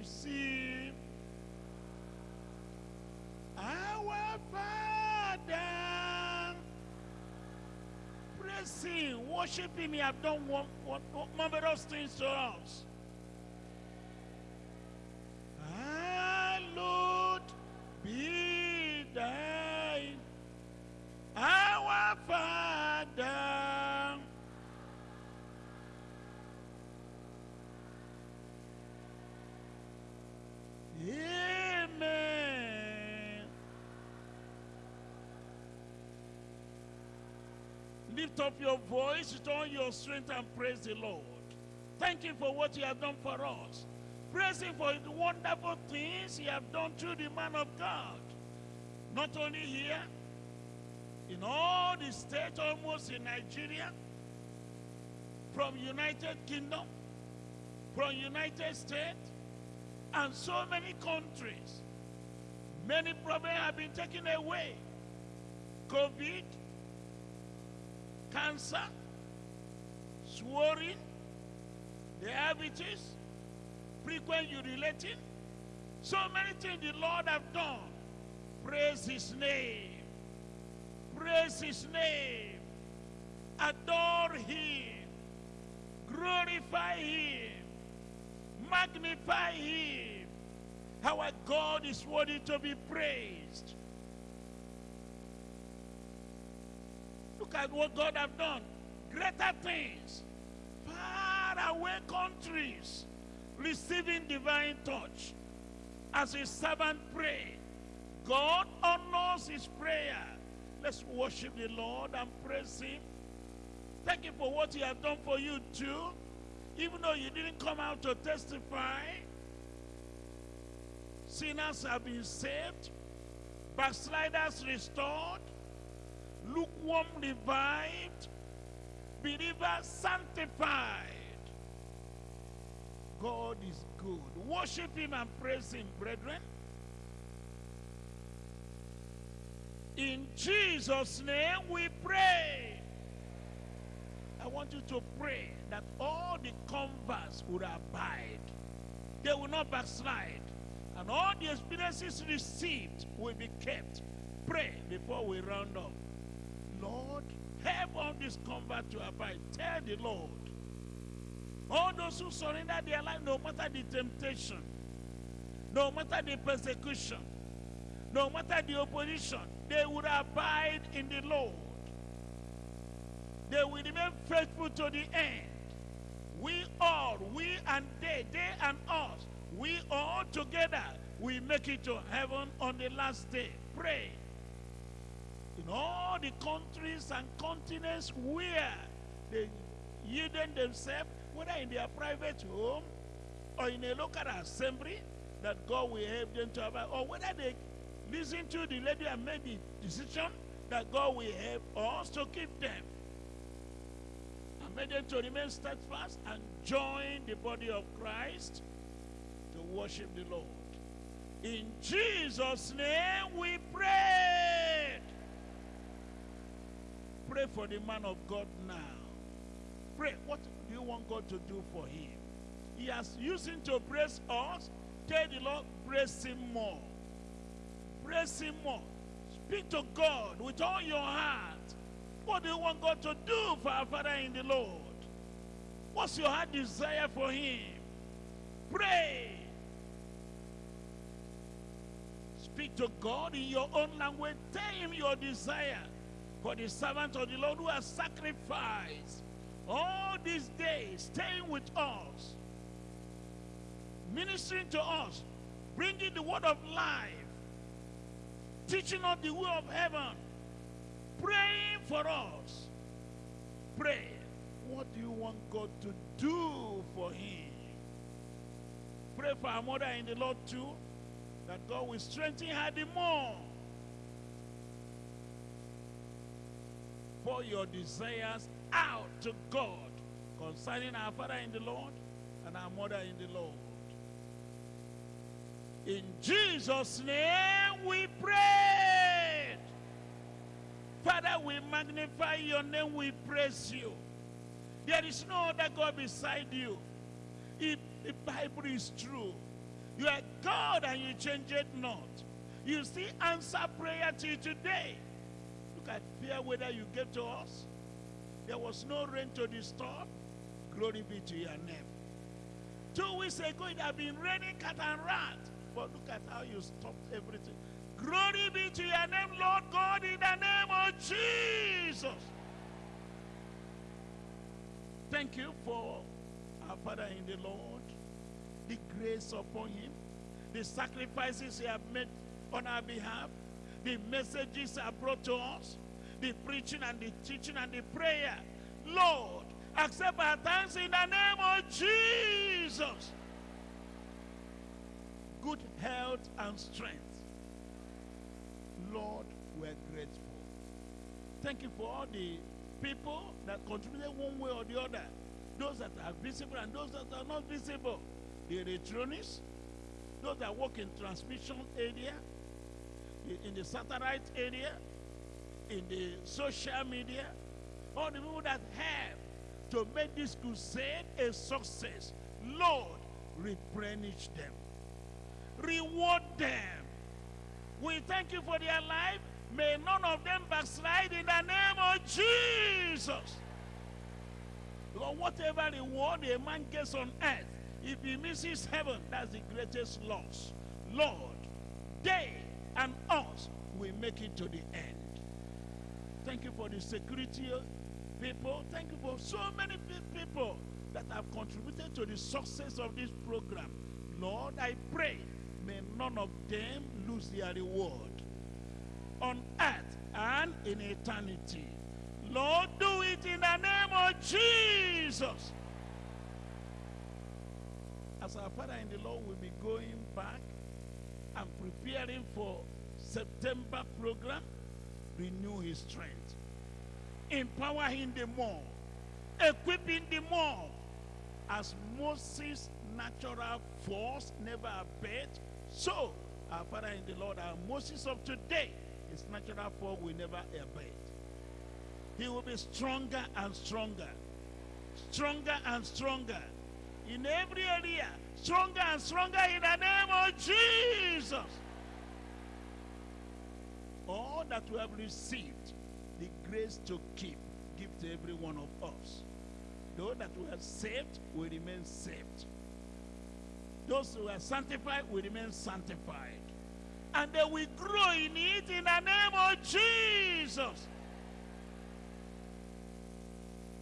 receive. Our Father. Praise Him, worship Him. He have done one, one, one marvelous things to us. Lift up your voice all your strength and praise the Lord. Thank Him for what He has done for us. Praise Him for the wonderful things He has done through the man of God. Not only here, in all the states almost in Nigeria, from United Kingdom, from United States, and so many countries. Many problems have been taken away. COVID, cancer, swelling, diabetes, frequent urinating. So many things the Lord have done. Praise his name. Praise his name. Adore him. Glorify him. Magnify him. Our God is worthy to be praised. Look at what God have done. Greater things. Far away countries receiving divine touch. As his servant pray, God honors his prayer. Let's worship the Lord and praise him. Thank you for what he has done for you too. Even though you didn't come out to testify, sinners have been saved, backsliders restored, lukewarm revived, believers sanctified. God is good. Worship him and praise him, brethren. In Jesus' name we pray. I want you to pray that all the converts would abide. They will not backslide. And all the experiences received will be kept. Pray before we round up. Lord, help all these converts to abide. Tell the Lord. All those who surrender their life, no matter the temptation, no matter the persecution, no matter the opposition, they will abide in the Lord. They will remain faithful to the end. We all, we and they, they and us, we all together, we make it to heaven on the last day. Pray. In all the countries and continents where they yielded themselves, whether in their private home or in a local assembly, that God will help them to abide, or whether they listen to the lady and made the decision that God will help us to keep them and make them to remain steadfast and join the body of Christ to worship the Lord. In Jesus' name we pray. Pray for the man of God now. Pray. What do you want God to do for him? He has used him to bless us. Tell the Lord, bless him more. Praise him more. Speak to God with all your heart. What do you want God to do for our Father in the Lord? What's your heart desire for him? Pray. Speak to God in your own language. Tell him your desire for the servant of the Lord who has sacrificed all these days, staying with us, ministering to us, bringing the word of life, teaching us the way of heaven, praying for us. Pray. What do you want God to do for him? Pray for our mother in the Lord too, that God will strengthen her the more. Pour your desires out to God concerning our Father in the Lord and our mother in the Lord. In Jesus' name we pray. Father, we magnify your name, we praise you. There is no other God beside you. If the Bible is true, You are God and you change it not. You still answer prayer till today. Look at fair weather you gave to us. There was no rain to disturb. Glory be to your name. Two weeks ago, it had been raining cat and rat. But look at how you stopped everything. Glory be to your name, Lord God, in the name of Jesus. Thank you for our Father in the Lord, the grace upon him, the sacrifices he has made on our behalf, the messages are brought to us, the preaching and the teaching and the prayer. Lord, accept our thanks in the name of Jesus. Good health and strength. Lord, we're grateful. Thank you for all the people that contributed one way or the other. Those that are visible and those that are not visible. The electronics, those that work in transmission area, in the satellite area, in the social media, all the people that have to make this crusade a success. Lord, replenish them. Reward them. We thank you for their life. May none of them backslide in the name of Jesus. Because whatever reward a man gets on earth, if he misses heaven, that's the greatest loss. Lord, they and us will make it to the end. Thank you for the security people. Thank you for so many people that have contributed to the success of this program. Lord, I pray, may none of them lose their reward on earth and in eternity. Lord, do it in the name of Jesus. As our Father in the Lord will be going back and preparing for September program, renew his strength. Empower him the more. Equip him the more. As Moses' natural force never abated, so our Father in the Lord, our Moses of today, his natural force will never abate. He will be stronger and stronger. Stronger and stronger. In every area. Stronger and stronger in the name of Jesus. All that we have received, the grace to keep, give to every one of us. Those that we are saved will remain saved. Those who are sanctified will remain sanctified. And they will grow in it in the name of Jesus.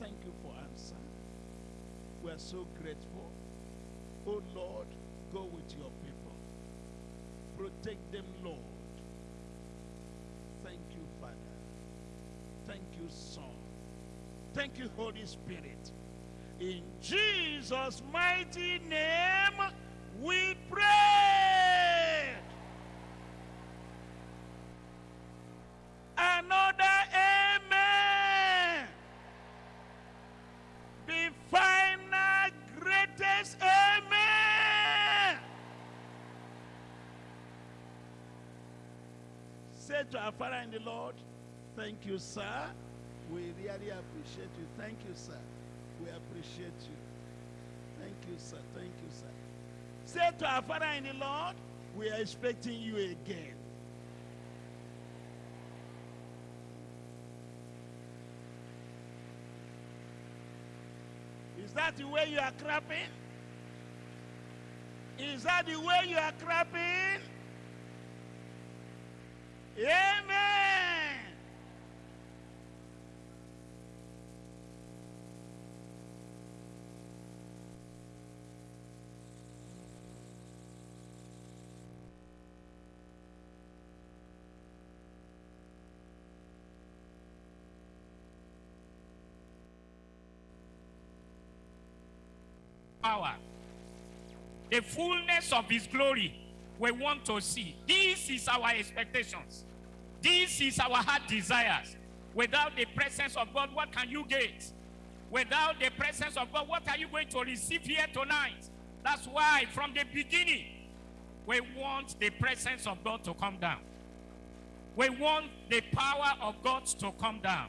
Thank you for answering. We are so grateful. Oh Lord, go with your people. Protect them, Lord. Thank you, Father. Thank you, Son. Thank you, Holy Spirit. In Jesus' mighty name, Say to our Father in the Lord, thank you, sir. We really appreciate you. Thank you, sir. We appreciate you. Thank you, sir. Thank you, sir. Say to our Father in the Lord, we are expecting you again. Is that the way you are clapping? Is that the way you are clapping? Amen. power, the fullness of his glory, we want to see. This is our expectations. This is our heart desires. Without the presence of God, what can you get? Without the presence of God, what are you going to receive here tonight? That's why from the beginning, we want the presence of God to come down. We want the power of God to come down.